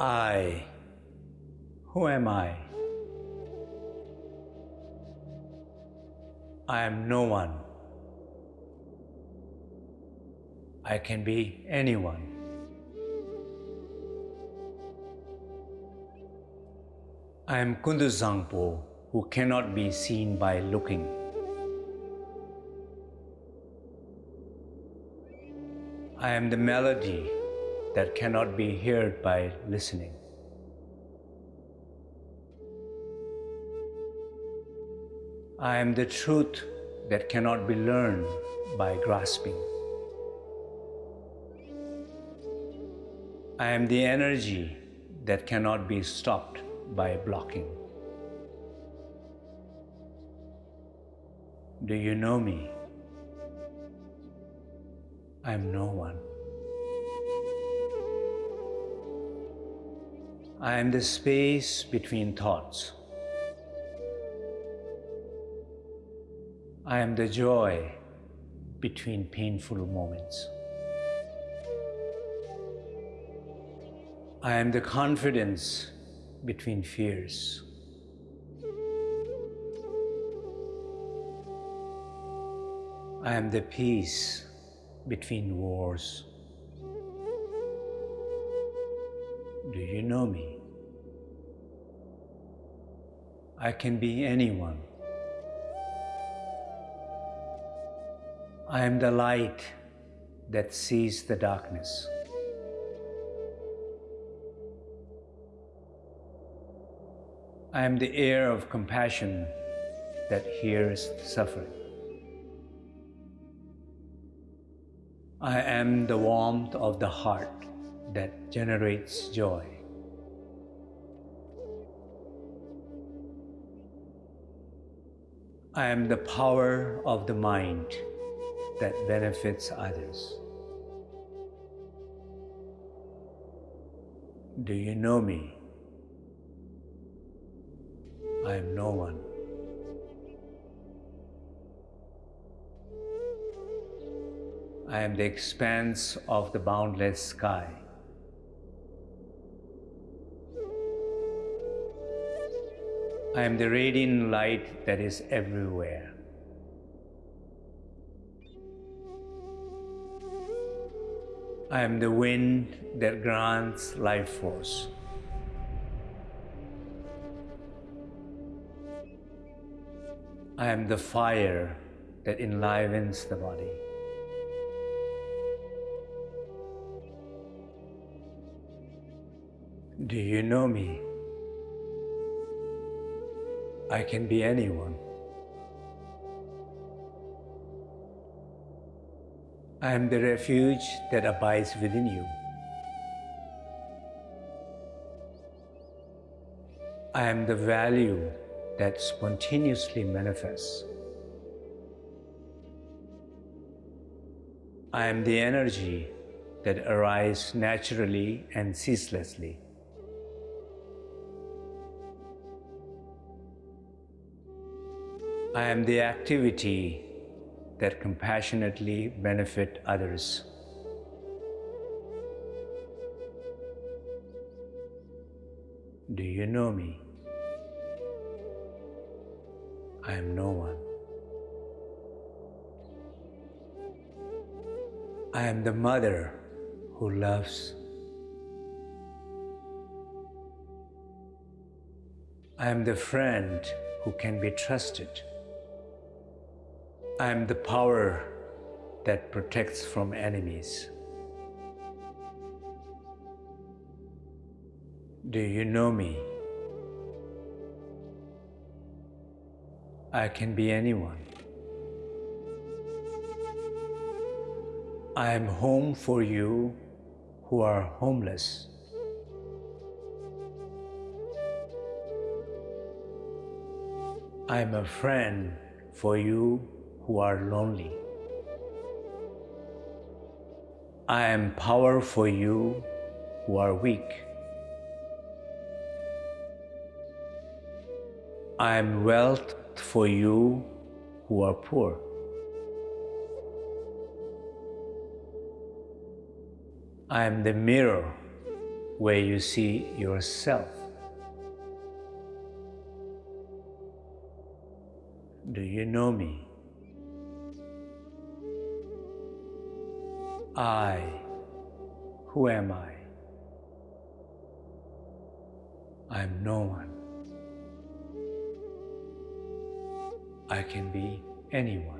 I. Who am I? I am no one. I can be anyone. I am Kunduzangpo who cannot be seen by looking. I am the melody that cannot be heard by listening. I am the truth that cannot be learned by grasping. I am the energy that cannot be stopped by blocking. Do you know me? I am no one. I am the space between thoughts. I am the joy between painful moments. I am the confidence between fears. I am the peace between wars. Do you know me? I can be anyone. I am the light that sees the darkness. I am the air of compassion that hears suffering. I am the warmth of the heart that generates joy. I am the power of the mind that benefits others. Do you know me? I am no one. I am the expanse of the boundless sky. I am the radiant light that is everywhere. I am the wind that grants life force. I am the fire that enlivens the body. Do you know me? I can be anyone. I am the refuge that abides within you. I am the value that spontaneously manifests. I am the energy that arises naturally and ceaselessly. I am the activity that compassionately benefit others. Do you know me? I am no one. I am the mother who loves. I am the friend who can be trusted. I am the power that protects from enemies. Do you know me? I can be anyone. I am home for you who are homeless. I am a friend for you who are lonely. I am power for you who are weak. I am wealth for you who are poor. I am the mirror where you see yourself. Do you know me? I, who am I? I am no one. I can be anyone.